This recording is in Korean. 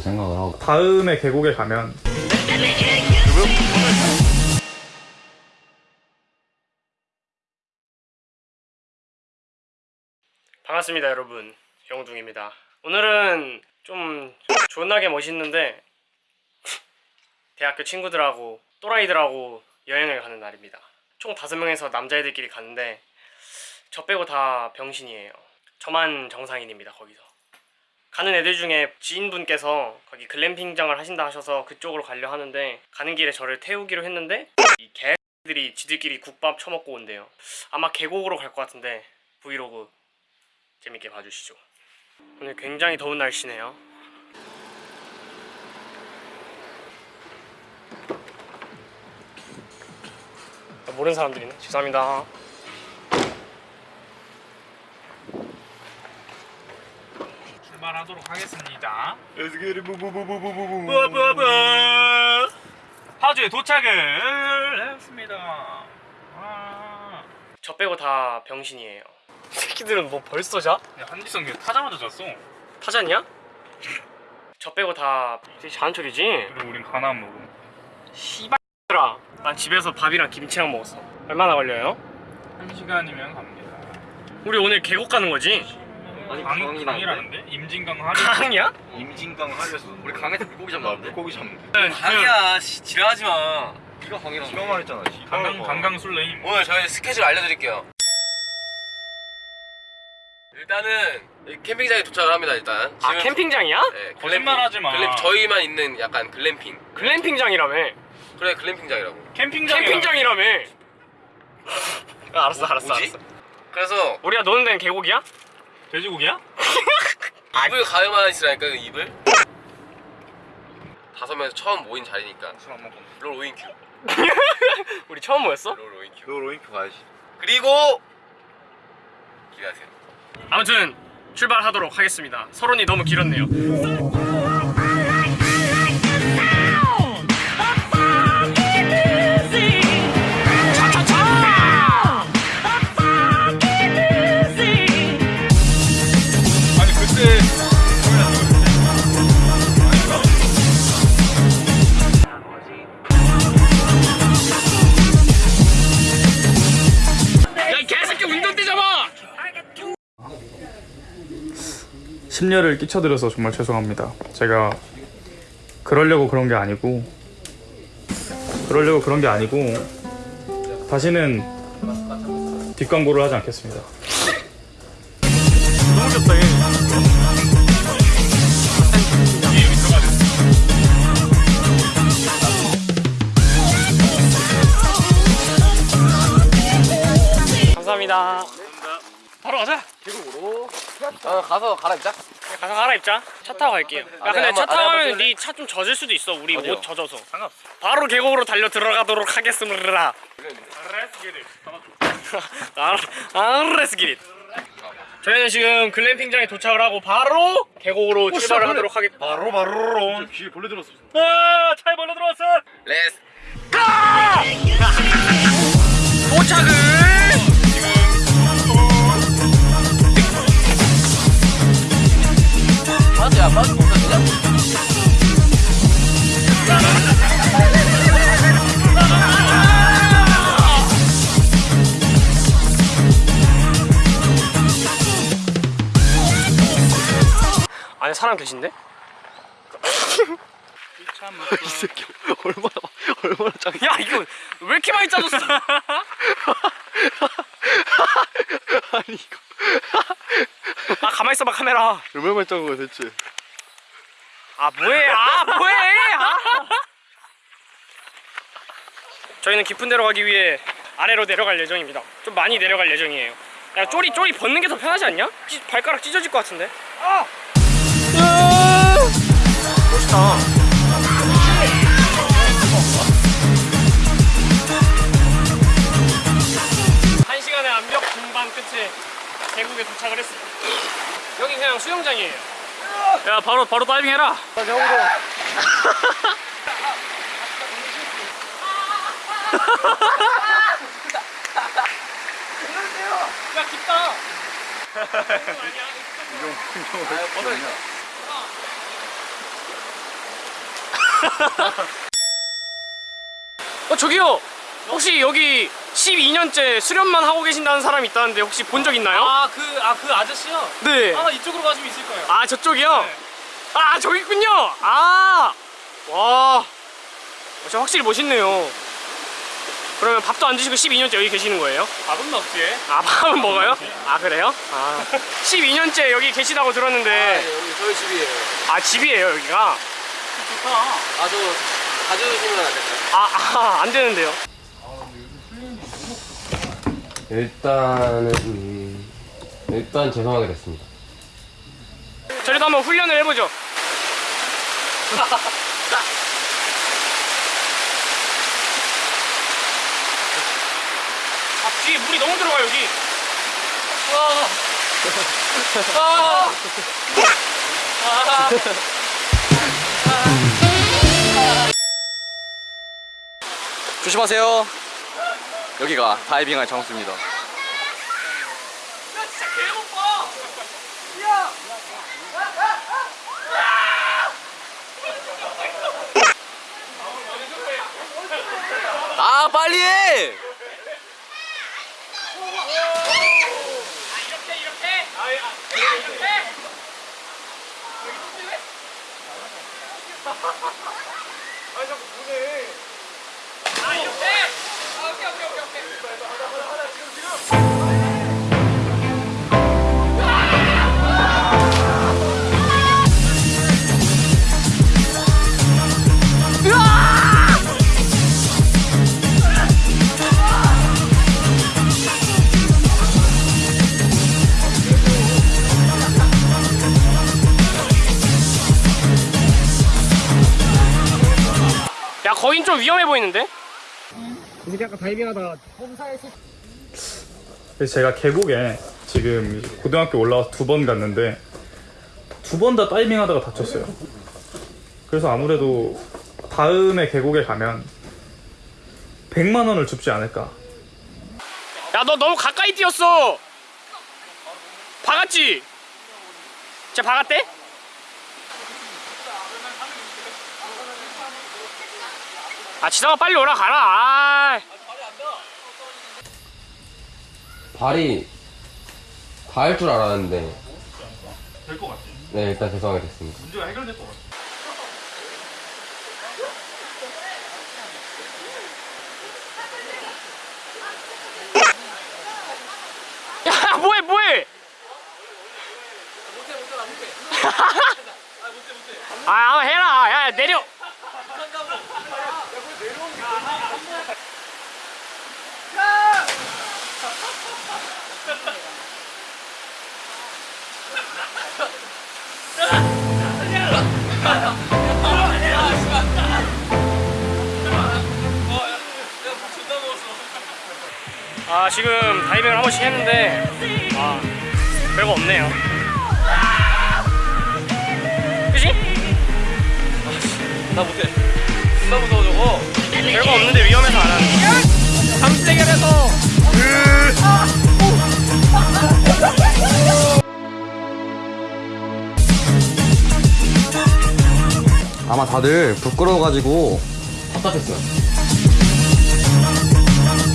생각을 하고. 다음에 계곡에 가면. 반갑습니다 여러분. 영둥입니다. 오늘은 좀 존나게 멋있는데 대학교 친구들하고 또라이들하고 여행을 가는 날입니다. 총 다섯 명에서 남자애들끼리 갔는데 저 빼고 다 병신이에요. 저만 정상인입니다 거기서 가는 애들 중에 지인분께서 거기 글램핑장을 하신다 하셔서 그쪽으로 가려 하는데 가는 길에 저를 태우기로 했는데 이 개들이 지들끼리 국밥 처먹고 온대요 아마 계곡으로 갈 것 같은데 브이로그 재밌게 봐주시죠. 오늘 굉장히 더운 날씨네요. 아, 모르는 사람들이네. 죄송합니다. 출발하도록 하겠습니다. 파주에 도착을 했습니다. 와. 저 빼고 다 병신이에요. 새끼들은 뭐 벌써 자? 야, 한지성 걔 타자마자 잤어. 타잖냐? 저 빼고 다 척이지? 그리고 우린 가나 안 먹어. 씨발들아. 난 집에서 밥이랑 김치랑 먹었어. 얼마나 걸려요? 한 시간이면 갑니다. 우리 오늘 계곡 가는 거지? 아니 강, 강이 강이라는데? 임진강 하리. 강이야? 임진강 하려서 우리 강에서 물고기 잡는데? 물고기 잡는데? 강이야 씨, 지랄하지 마 네가 강이랑 네가 말했잖아 강강 강강 술래임. 오늘 저희 스케줄 알려드릴게요 일단은 이 캠핑장에 도착을 합니다 일단 아 캠핑장이야? 네, 글램핑. 거짓말하지 마. 글램, 저희만 있는 약간 글램핑 글램핑장이라며. 그래 글램핑장이라고 캠핑장. 캠핑장이라며. 아, 알았어, 알았어, 뭐지? 알았어. 그래서 우리가 노는 데는 계곡이야? 돼지고기야? 이불 가요만 있으라니까 그 이불 다섯 명에서 처음 모인 자리니까 술 안 먹고 롤 오인큐 우리 처음 모였어? 롤 오인큐 너 로잉크 가야지 그리고 기대하세요 아무튼 출발하도록 하겠습니다. 서론이 너무 길었네요. 심려를 끼쳐드려서 정말 죄송합니다. 제가 그러려고 그런 게 아니고 그러려고 그런 게 아니고 다시는 뒷광고를 하지 않겠습니다. 얘. 감사합니다. 바로 가자. 어, 가서 갈아입자 가서 갈아입자. 차 타고 갈게요. 야, 아, 근데 네, 차 한번 타고 안에 가면 한번 네차 좀 젖을 수도 있어. 우리 어디요? 옷 젖어서. 상관없어. 바로 계곡으로 달려 들어가도록 하겠습니다. 아레스기릿. 저희는 지금 글램핑장에 도착을 하고 바로 계곡으로 출발을 하도록 하겠습니다. 바로 바로 귀에 벌레 들었어 아, 차에 벌레 들어왔어. 레스 도착을 안에 사람 계신데? 이 새끼 얼마나 얼마나 짱 야 이거 왜 이렇게 많이 짜줬어? 아니 이거 아 가만 있어봐 카메라. 얼마나 짠 거야 대체 아 뭐해? 아 뭐해? 아. 저희는 깊은 데로 가기 위해 아래로 내려갈 예정입니다. 좀 많이 내려갈 예정이에요. 야 쪼리 쪼리 벗는 게 더 편하지 않냐? 찌- 발가락 찢어질 것 같은데. 아! 멋있다. 계곡에 도착을 했습니다. 여기 그냥 수영장이에요. 야 바로 바로 다이빙 해라. 야 깊다. 어 저기요 혹시 여기 12년째 수련만 하고 계신다는 사람이 있다는데 혹시 본 적 있나요? 아 그 아 그 아저씨요? 네. 아마 이쪽으로 가시면 있을 거예요. 아 저쪽이요? 네. 아 저기 있군요. 아 와, 어, 진짜 확실히 멋있네요. 그러면 밥도 안 드시고 12년째 여기 계시는 거예요? 밥은 먹지. 아 밥은 먹어요? 아 그래요? 아 12년째 여기 계시다고 들었는데 여기 저희 집이에요. 아 집이에요 여기가? 좋다. 아, 저 가져오시면 안 될까요? 아안 되는데요. 일단은 음, 일단 죄송하게 됐습니다. 저희도 한번 훈련을 해보죠. 아 뒤에 물이 너무 들어가 여기. 조심하세요. 여기가 다이빙할 장소입니다. 아 빨리 해! 야 거긴 좀 위험해 보이는데? 그래서 제가 계곡에 지금 고등학교 올라와서 두 번 갔는데 두 번 다 다이빙 하다가 다쳤어요. 그래서 아무래도 다음에 계곡에 가면 100만 원을 줍지 않을까. 야 너 너무 가까이 뛰었어. 박았지? 진짜 박았대? 아 지상아 빨리 오라 가라. 아. 발이 닿을 줄 알았는데 될 것 같아. 네 일단 죄송하게 됐습니다. 문제가 해결될 것 같아. 야 뭐해 뭐해? 아 한번 해라. 야 내려. 아 지금 다이빙을 한 번씩 했는데 아 별거 없네요 그지? 나 못해. 존나 무서워, 저거. 별거 아마 다들 부끄러워가지고 답답했어요.